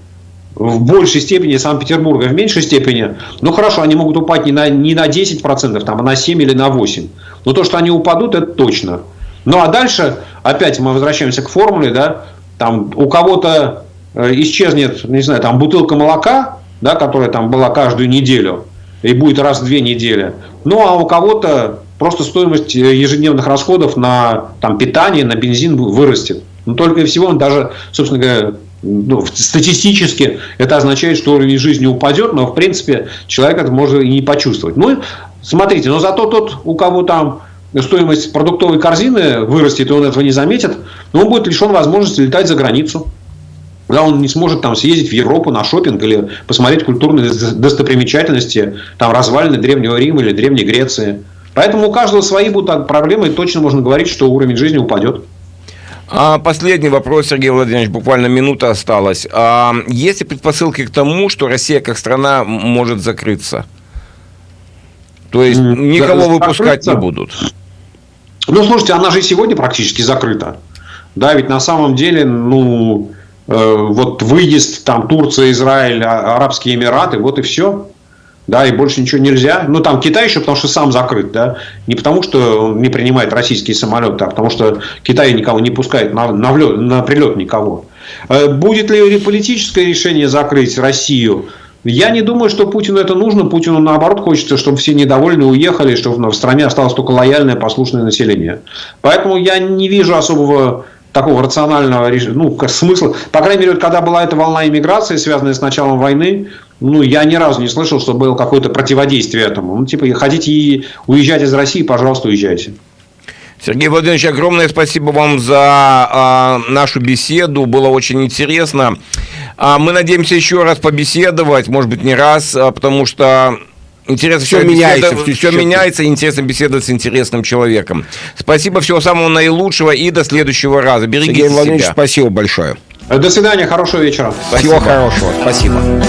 в большей степени Санкт-Петербурга, в меньшей степени, ну хорошо, они могут упасть не на, не на 10%, там, а на 7 или на 8%. Но то, что они упадут, это точно. Ну а дальше, опять мы возвращаемся к формуле, да, там у кого-то э, исчезнет, не знаю, там бутылка молока, да, которая там была каждую неделю, и будет раз в две недели. Ну а у кого-то просто стоимость э, ежедневных расходов на там, питание, на бензин вырастет. Но только и всего он даже, собственно говоря, ну, статистически это означает, что уровень жизни упадет, но в принципе человек это может и не почувствовать. Ну, смотрите, но зато тот, у кого там стоимость продуктовой корзины вырастет, и он этого не заметит, но он будет лишен возможности летать за границу. Да, он не сможет там съездить в Европу на шопинг или посмотреть культурные достопримечательности, там развалины Древнего Рима или Древней Греции. Поэтому у каждого свои будут проблемы, и точно можно говорить, что уровень жизни упадет. А последний вопрос, Сергей Владимирович, буквально минута осталась. А есть ли предпосылки к тому, что Россия как страна может закрыться? То есть никого закрыться? выпускать не будут? Ну, слушайте, она же и сегодня практически закрыта. Да, ведь на самом деле, ну, э, вот выезд там Турция, Израиль, а, Арабские Эмираты, вот и все да, и больше ничего нельзя. Ну, там Китай еще, потому что сам закрыт, да, не потому что он не принимает российские самолеты, а потому что Китай никого не пускает на, на, влет, на прилет никого. Будет ли политическое решение закрыть Россию? Я не думаю, что Путину это нужно. Путину, наоборот, хочется, чтобы все недовольны уехали, чтобы в стране осталось только лояльное, послушное население. Поэтому я не вижу особого такого рационального ну, смысла. По крайней мере, когда была эта волна иммиграции, связанная с началом войны, ну, я ни разу не слышал, что было какое-то противодействие этому. Ну, типа, хотите уезжать из России, пожалуйста, уезжайте. Сергей Владимирович, огромное спасибо вам за э, нашу беседу. Было очень интересно. А мы надеемся еще раз побеседовать, может быть, не раз, а, потому что Интересно, все меняется, беседа, все меняется, интересно беседовать с интересным человеком. Спасибо, всего самого наилучшего и до следующего раза. Берегите Сергей Владимирович, себя. спасибо большое. До свидания, хорошего вечера. Спасибо. Всего хорошего, спасибо.